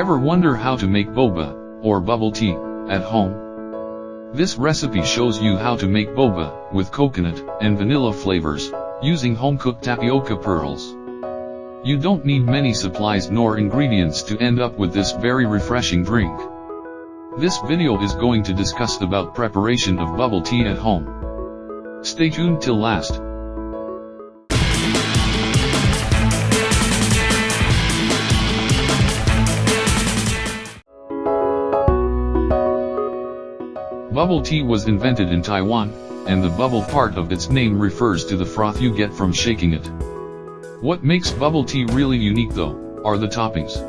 Ever wonder how to make boba, or bubble tea, at home? This recipe shows you how to make boba, with coconut and vanilla flavors, using home-cooked tapioca pearls. You don't need many supplies nor ingredients to end up with this very refreshing drink. This video is going to discuss about preparation of bubble tea at home. Stay tuned till last. Bubble tea was invented in Taiwan, and the bubble part of its name refers to the froth you get from shaking it. What makes bubble tea really unique though, are the toppings.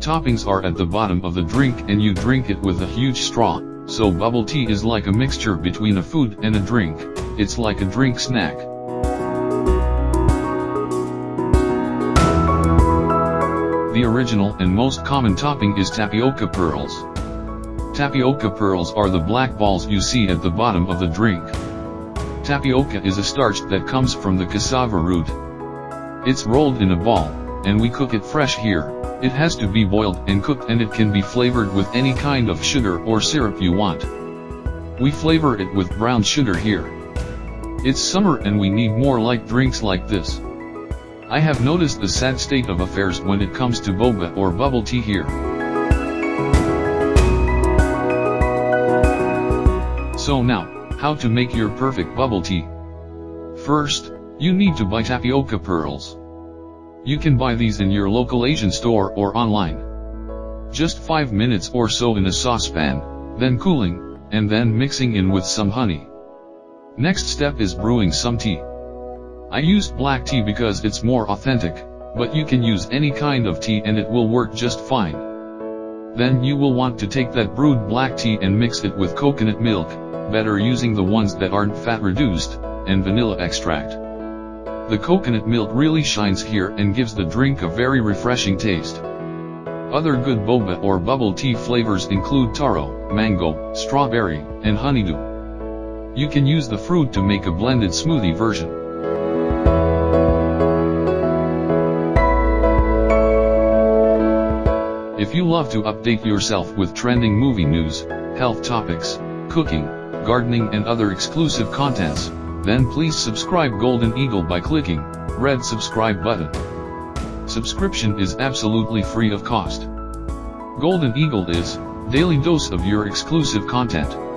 Toppings are at the bottom of the drink and you drink it with a huge straw, so bubble tea is like a mixture between a food and a drink, it's like a drink snack. The original and most common topping is tapioca pearls. Tapioca pearls are the black balls you see at the bottom of the drink. Tapioca is a starch that comes from the cassava root. It's rolled in a ball, and we cook it fresh here. It has to be boiled and cooked and it can be flavored with any kind of sugar or syrup you want. We flavor it with brown sugar here. It's summer and we need more light drinks like this. I have noticed the sad state of affairs when it comes to boba or bubble tea here. So now, how to make your perfect bubble tea. First, you need to buy tapioca pearls. You can buy these in your local Asian store or online. Just 5 minutes or so in a saucepan, then cooling, and then mixing in with some honey. Next step is brewing some tea. I used black tea because it's more authentic, but you can use any kind of tea and it will work just fine. Then you will want to take that brewed black tea and mix it with coconut milk, better using the ones that aren't fat reduced, and vanilla extract. The coconut milk really shines here and gives the drink a very refreshing taste. Other good boba or bubble tea flavors include taro, mango, strawberry, and honeydew. You can use the fruit to make a blended smoothie version. If you love to update yourself with trending movie news, health topics, cooking, gardening and other exclusive contents, then please subscribe Golden Eagle by clicking red subscribe button. Subscription is absolutely free of cost. Golden Eagle is daily dose of your exclusive content.